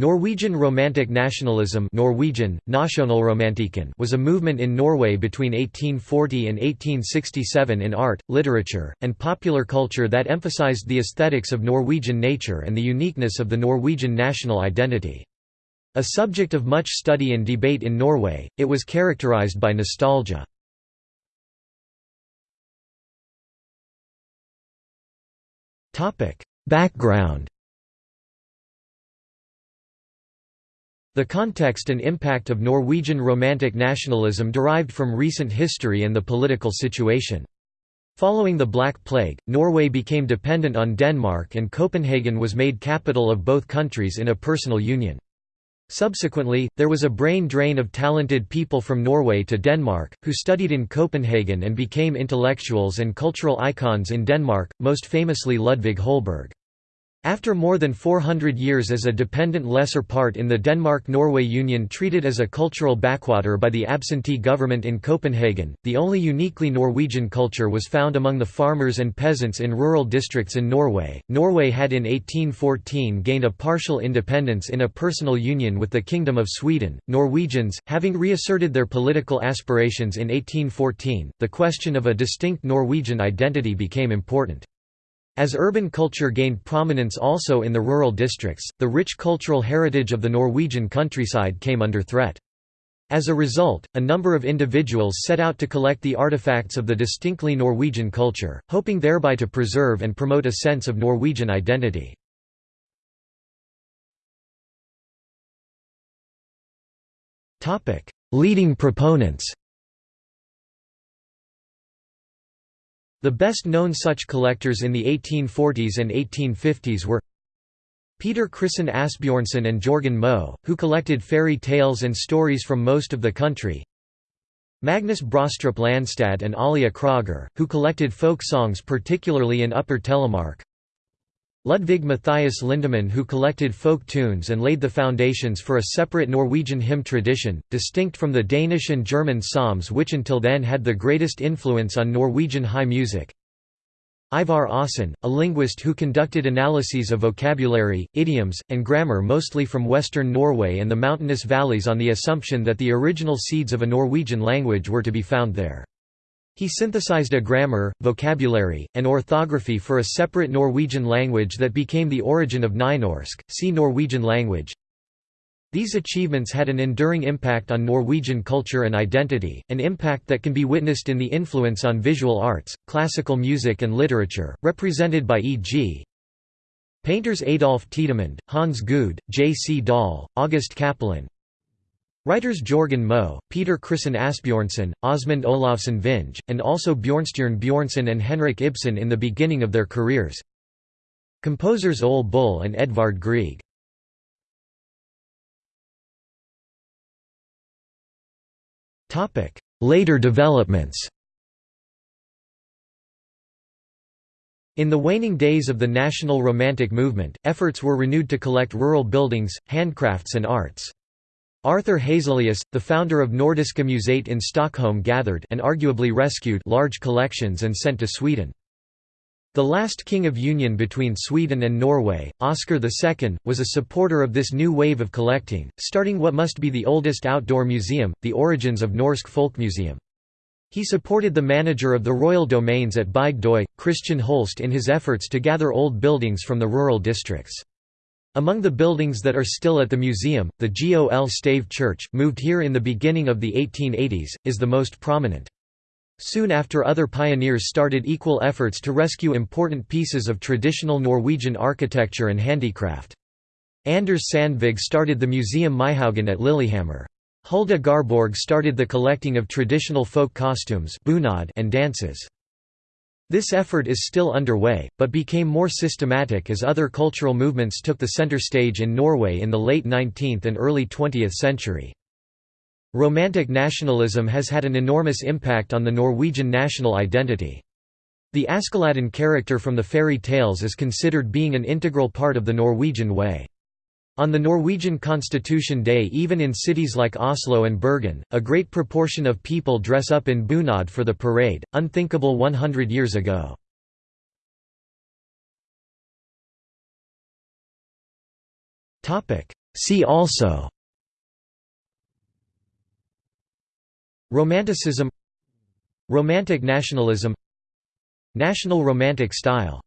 Norwegian Romantic Nationalism Norwegian, was a movement in Norway between 1840 and 1867 in art, literature, and popular culture that emphasized the aesthetics of Norwegian nature and the uniqueness of the Norwegian national identity. A subject of much study and debate in Norway, it was characterized by nostalgia. Background The context and impact of Norwegian Romantic nationalism derived from recent history and the political situation. Following the Black Plague, Norway became dependent on Denmark and Copenhagen was made capital of both countries in a personal union. Subsequently, there was a brain drain of talented people from Norway to Denmark, who studied in Copenhagen and became intellectuals and cultural icons in Denmark, most famously Ludvig Holberg. After more than 400 years as a dependent lesser part in the Denmark-Norway Union treated as a cultural backwater by the absentee government in Copenhagen, the only uniquely Norwegian culture was found among the farmers and peasants in rural districts in Norway. Norway had in 1814 gained a partial independence in a personal union with the Kingdom of Sweden. Norwegians, having reasserted their political aspirations in 1814, the question of a distinct Norwegian identity became important. As urban culture gained prominence also in the rural districts, the rich cultural heritage of the Norwegian countryside came under threat. As a result, a number of individuals set out to collect the artifacts of the distinctly Norwegian culture, hoping thereby to preserve and promote a sense of Norwegian identity. Leading proponents The best-known such collectors in the 1840s and 1850s were Peter Christen Asbjornsen and Jorgen Moe, who collected fairy tales and stories from most of the country. Magnus Brostrup Landstad and Olea Crøger, who collected folk songs particularly in Upper Telemark Ludvig Matthias Lindemann who collected folk tunes and laid the foundations for a separate Norwegian hymn tradition, distinct from the Danish and German psalms which until then had the greatest influence on Norwegian high music. Ivar Aasen, a linguist who conducted analyses of vocabulary, idioms, and grammar mostly from western Norway and the mountainous valleys on the assumption that the original seeds of a Norwegian language were to be found there. He synthesized a grammar, vocabulary, and orthography for a separate Norwegian language that became the origin of Nynorsk, see Norwegian language. These achievements had an enduring impact on Norwegian culture and identity, an impact that can be witnessed in the influence on visual arts, classical music and literature, represented by e.g. painters Adolph Tidemand, Hans Gude, J. C. Dahl, August Cappelen, Writers Jorgen Moe, Peter Christen Asbjornsen, Aasmund Olavsson Vinje, and also Bjornstjerne Bjornson and Henrik Ibsen in the beginning of their careers. Composers Ole Bull and Edvard Grieg. Later developments In the waning days of the National Romantic movement, efforts were renewed to collect rural buildings, handcrafts and arts. Arthur Hazelius, the founder of Nordiska Museet in Stockholm gathered and arguably rescued large collections and sent to Sweden. The last king of union between Sweden and Norway, Oscar II, was a supporter of this new wave of collecting, starting what must be the oldest outdoor museum, the origins of Norsk Folkemuseum. He supported the manager of the royal domains at Bygdøy, Christian Holst in his efforts to gather old buildings from the rural districts. Among the buildings that are still at the museum, the Gol Stave Church, moved here in the beginning of the 1880s, is the most prominent. Soon after other pioneers started equal efforts to rescue important pieces of traditional Norwegian architecture and handicraft. Anders Sandvig started the Museum Maihaugen at Lillehammer. Hulda Garborg started the collecting of traditional folk costumes and dances. This effort is still underway, but became more systematic as other cultural movements took the center stage in Norway in the late 19th and early 20th century. Romantic nationalism has had an enormous impact on the Norwegian national identity. The Askeladden character from the fairy tales is considered being an integral part of the Norwegian way. On the Norwegian Constitution Day even in cities like Oslo and Bergen, a great proportion of people dress up in bunad for the parade, unthinkable 100 years ago. See also Romanticism Romantic nationalism National Romantic style